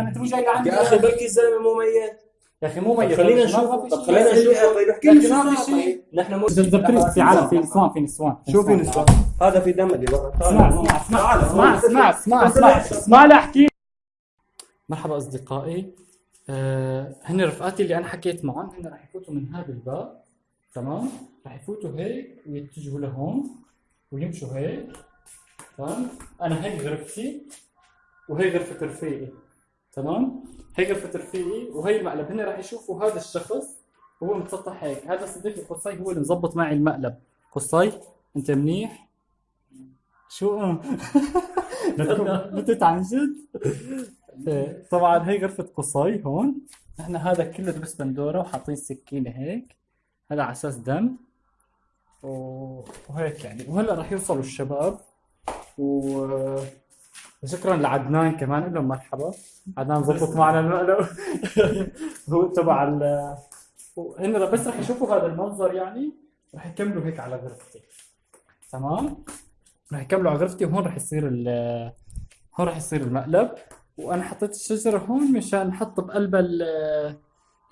زلمه انت مو جاي لعندي يا أخي بلكي الزلمة مو ميت. يا أخي مو ميت. خلينا نشوف. طب. خلينا نشوف. طيب احكي لي شو في شيء. نحن مو زبطريق في عالم. في نسوان في نسوان شو في نسوان هذا في دم اللي برا اسمع اسمع اسمع اسمع اسمع اسمع اسمع لا احكي. مرحبا أصدقائي. آه هن رفقاتي اللي أنا حكيت معهم هن رح يفوتوا من هذا الباب. تمام؟ رح يفوتوا هيك ويتجهوا لهون ويمشوا هيك. تمام؟ أنا هيك غرفتي وهي غرفة رفيقي. تمام؟ هي غرفة رفيقي وهي المقلب. هن رح يشوفوا هذا الشخص وهو متسطح هيك. هذا صديقي قصي هو اللي مزبط معي المقلب. قصي انت منيح؟ شو؟ بتت عن جد طبعا هي غرفة قصي هون. نحن هذا كله دبس بندورة وحاطين سكينة هيك. هذا على أساس دم. وهيك يعني. وهلا رح يوصلوا الشباب. و شكرا لعدنان كمان لهم مرحبا. عدنان زبط معنا المقلب هو تبع ال هن بس رح يشوفوا هذا المنظر يعني رح يكملوا هيك على غرفتي. تمام؟ رح يكملوا على غرفتي وهون رح يصير ال هون رح يصير المقلب. وأنا حطيت الشجرة هون مشان نحط بقلب ال-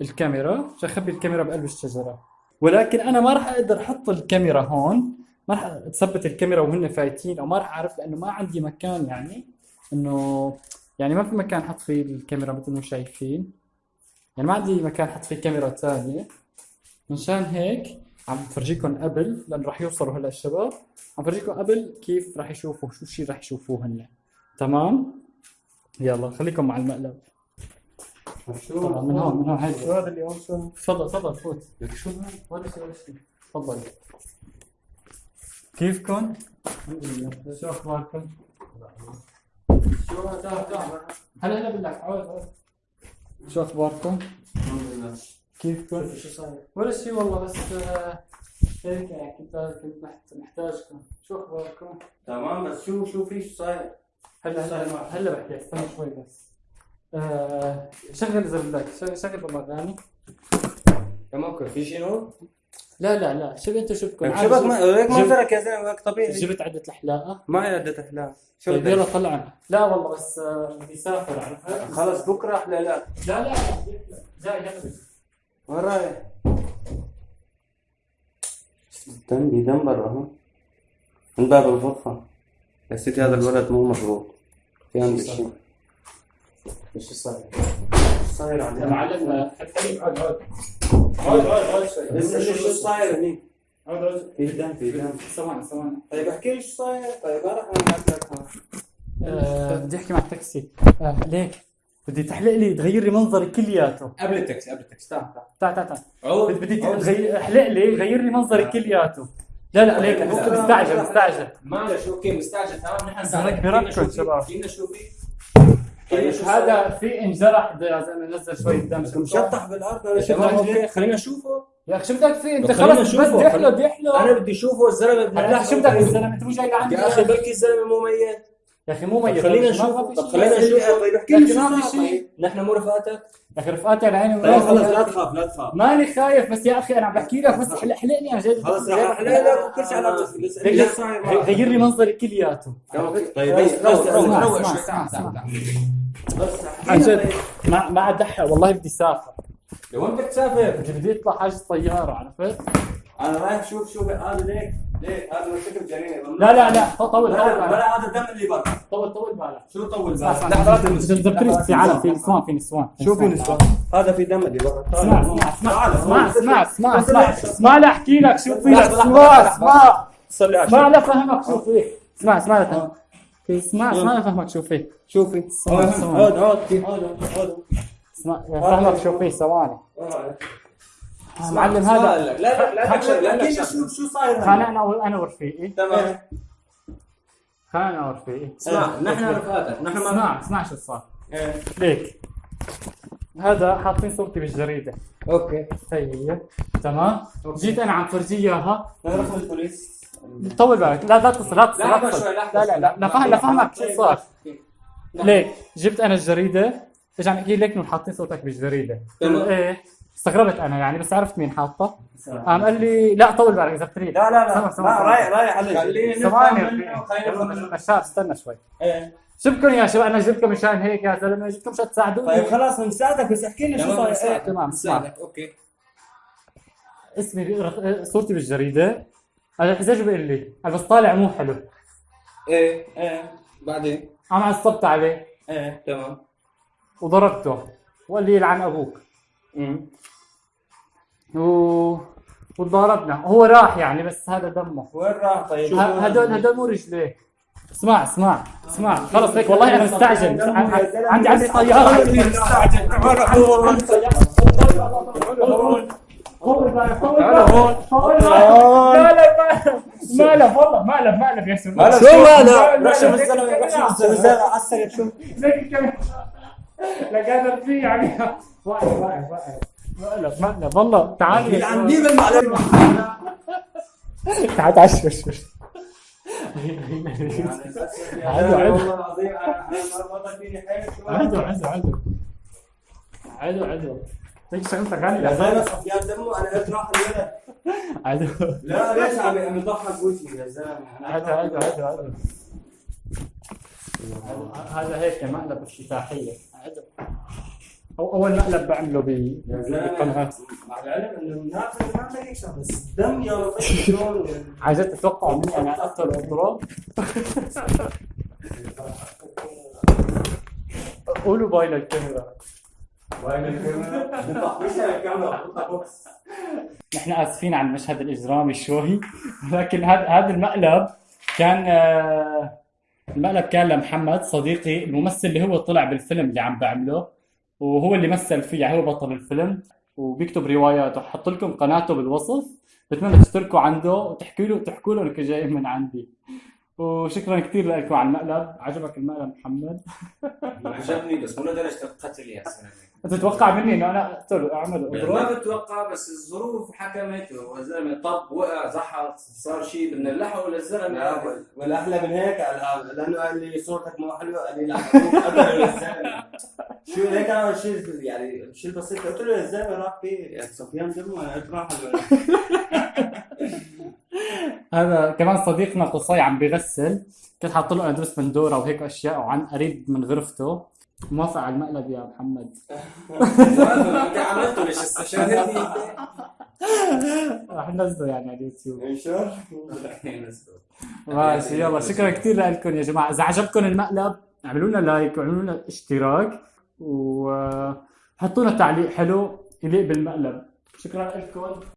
الكاميرا مشان أخبي الكاميرا بقلب الشجرة. ولكن أنا ما راح أقدر أحط الكاميرا هون. ما راح اثبت الكاميرا وهن فايتين أو ما راح أعرف لأنه ما عندي مكان يعني. إنه يعني ما في مكان أحط فيه الكاميرا مثل ما شايفين. يعني ما عندي مكان أحط فيه كاميرا ثانية. مشان هيك عم بفرجيكم قبل لأنه راح يوصلوا هلا الشباب. عم بفرجيكم قبل كيف راح يشوفوا شو الشيء راح يشوفوه هن تمام؟ يلا خليكم مع المقلب. طبعا من هون من هون هاي شو هذا اللي هون؟ شو؟ تفضل تفضل فوت. لك شو؟ هذا؟ ولا شيء ولا شيء. تفضل. كيفكم؟ شو أخباركم؟ هلا هلا بالله عود عود شو أخباركم؟ الحمد لله كيفكم؟ شو صاير؟ ولا شيء والله بس آه، هيك يعني كنت كنت محت- محتاجكم شو أخباركم؟ تمام بس شو شو في شو صاير؟ هلا هلا هلا بحكي استنى شوي بس آه، شغل اذا بدك شغل شغل والله اغاني تمام في شنو؟ لا لا لا شوف أنت شوفكم طيب شبك ما هيك منظرك يا زلمة هيك طبيعي. جبت عدة الحلاقة ما عدة احلام شو طيب يلا بدك؟ طلعنا لا والله بس آه، بدي اسافر عرفت؟ خلص بكرة أحلى لا. لا لا جاي يلا وين رايح؟ دي دم برا اهو من باب الغرفة. يا سيدي هذا الولد مو مضبوط. في عنده شيء. إيش صاير؟ صاير عليه؟ معلم عود عود عود عود شوي بس شو شو صاير؟ هنيك؟ عود عود في دم في دم. ثواني ثواني طيب احكي لي شو صاير. طيب أنا. آه، بدي أحكي مع التاكسي. آه، ليك. بدي تحلق لي تغير لي منظري كلياته. قبل التاكسي قبل التاكسي. تعال تعال. تعال تعال بدي احلق لي غير لي منظري كلياته. لا لا ليك. مستعجل مستعجل. معلش okay مستعجل. تمام نحن في؟ شباب. فينا شو في؟ طيب هذا في انجرح؟ يا زلمة نزل شوية دم مشطح بالارض بدك؟ okay خلينا نشوفه. يا أخي شو بدك فيه؟ أنت خلص بس. بدي بدي أحلق أنا بدي أشوفه الزلمة أخي شو بدك الزلمة؟ أنت مو جاي لعندي. يا أخي بلكي الزلمة مو ميت. يا أخي مو ميت خلينا ما نشوف. في طب شيء. خلينا نشوف. طيب احكي لي شو. طيب. نحن مو رفقاتك يا أخي رفقاتي على عيني طيب خلص لا تخاف لا تخاف. ماني خايف بس يا أخي أنا عم بحكي لك بس احلق احلقني عن جد. خلص رح أحلق لك وكل شيء على راسي بس غير- لي منظري كلياته. طيب بس بس روق بس عن جد طيب. ما ما ادحق والله بدي أسافر. لوين بدك تسافر؟ بدي بدي أطلع حاجز طيارة عرفت؟ أنا رايح شوف شو هذا ليك ليك هذا مرتكب جريمه لا لا لا طول طول ولا هذا الدم اللي برا. طول طول بالك. شو طول اسمع بالك؟ اسمع لحظة زبطريق في عالم في نسوان في نسوان شو في نسوان؟ هذا في دم اللي برا. اسمع اسمع اسمع. اسمع اسمع اسمع اسمع. اسمع لا أحكي لك شو في اسمع اسمع. صلي على اسمع. لا فهمك شو فيه اسمع اسمع لا فهمك. اسمع اسمع لا فهمك شو فيه شوفي اسمع، اسمع. هود اسمع فهمك شو فيه ثواني. معلم هذا لا لا لا تكشف لا لا شو شو صاير كان أنا ورفيقي تمام. كان أنا ورفيقي اسمع نحن رفقاتك نحن ما اسمع اسمع شو صار. إيه. ليك. هذا حاطين صورتي بالجريدة. okay. هي هي تمام جيت أنا عم فرجيه إياها. رقم البوليس طول بالك. لا لا تصل لا تصل لا تصل. لا لا لا. لا فهم لا فهمك شو صار. ليك جبت أنا الجريدة. عم احكي لك انه حاطين صورتك بالجريدة. تمام. إيه. استغربت أنا يعني بس عرفت مين حاطه. قام قال لي لا طول بالك إذا بتريد. لا لا لا. سمع، سمع، لا سمع. رايح رايح عليك. خليني ثواني. بشار استنى شوي. إيه. جبكم يا شباب أنا جبكم مشان هيك يا زلمة جبكم مشان تساعدوني. طيب خلاص بنساعدك بس احكي لنا شو تمام صاير إيه، تمام نساعدك أوكي. اسمي صورتي بالجريدة. أنا الحجاج بيقول لي؟ بس طالع مو حلو. إيه إيه. بعدين؟ أنا عصبت عليه. إيه تمام. وضربته. وقال لي يلعن أبوك. و... وضربنا هو راح يعني بس هذا دمه وين راح طيب؟ هدول هدول مو رجليه اسمع اسمع اسمع خلص هيك والله أنا مستعجل عندي عندي طياره مقلب والله مقلب مقلب يا سيدي مقلب شو مقلب؟ روح شوف الزلمه روح شوف الزلمه عسل شوف زي الكلام لا قادر فيه يعني. واقف واقف واقف مقلب مقلب والله تعال. يا. مين بالمعلم تعال تعال شوف شوف عادوا عادوا. عادوا عادوا عادوا. عادوا ليش شغلتك غالي يا زلمة صفيان دمه أنا قلت راح الولد. عادوا. لا ليش عم عم يضحك وجهي يا زلمة. عادوا عادوا عادوا عادوا. هذا هيك مقلب افتتاحية هو اول مقلب بعمله ب- يا زلمه بالقناة مع العلم انه الناس ما عندك يكسب بس الدم يا شلون عايزات تتوقعوا مني أنا اقتل اضرب قولوا باي للكاميرا الكاميرا؟ بطلع مش بوكس نحن آسفين على المشهد الإجرامي شوي ولكن هذا هذا المقلب كان آه، المقلب كان لمحمد صديقي الممثل اللي هو طلع بالفيلم اللي عم بعمله وهو اللي مثل فيه يعني هو بطل الفيلم وبيكتب روايات. وحط لكم قناته بالوصف. بتمنى تشتركوا عنده وتحكوا له تحكوا له إنكم جايين من عندي. وشكرا كثير لكم على المقلب. عجبك المقلب محمد؟ عجبني بس مو لدرجة القتل يا سلام. تتوقع مني إنه أنا اقتل اعمل يعني ما بتوقع بس الظروف حكمت والزلمه طب وقع زحط صار شيء بدنا نلحقه للزلمة. والاحلى من هيك قال- لأنه قال لي صورتك مو حلوة قال لي لا الزلمة. شو هيك أنا شيء يعني شيء بسيط قلت له يا زلمه راح في صفيان دمه أنا قلت راح. هذا كمان صديقنا قصي عم بيغسل. كنت حاط له ادرس بندوره وهيك أشياء وعن قريب من غرفته. موافق على المقلب يا محمد. عملته ليش راح ننزله يعني على اليوتيوب. إن شاء انت ماشي يلا شكرا كثير لكم يا جماعة. إذا عجبكم المقلب اعملوا لنا لايك واعملوا لنا اشتراك وحطوا لنا تعليق حلو يليق بالمقلب. شكرا لكم.